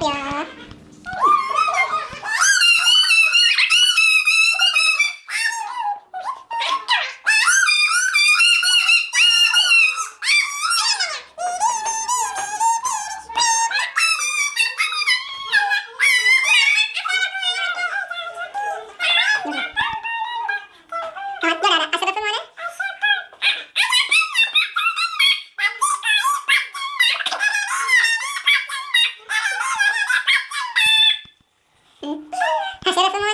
ya share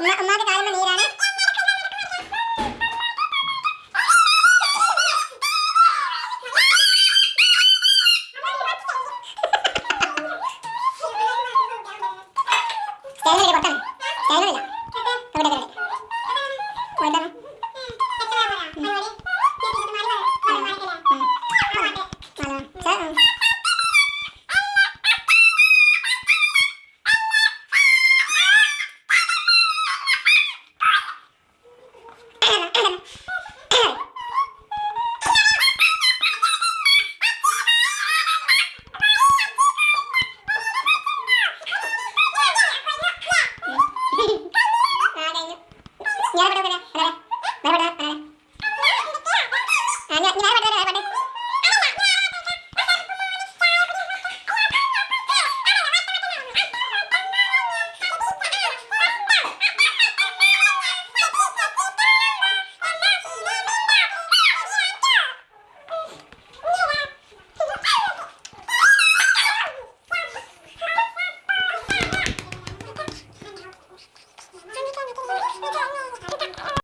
ഉമ്മാക്ക് കാലം ഞാൻ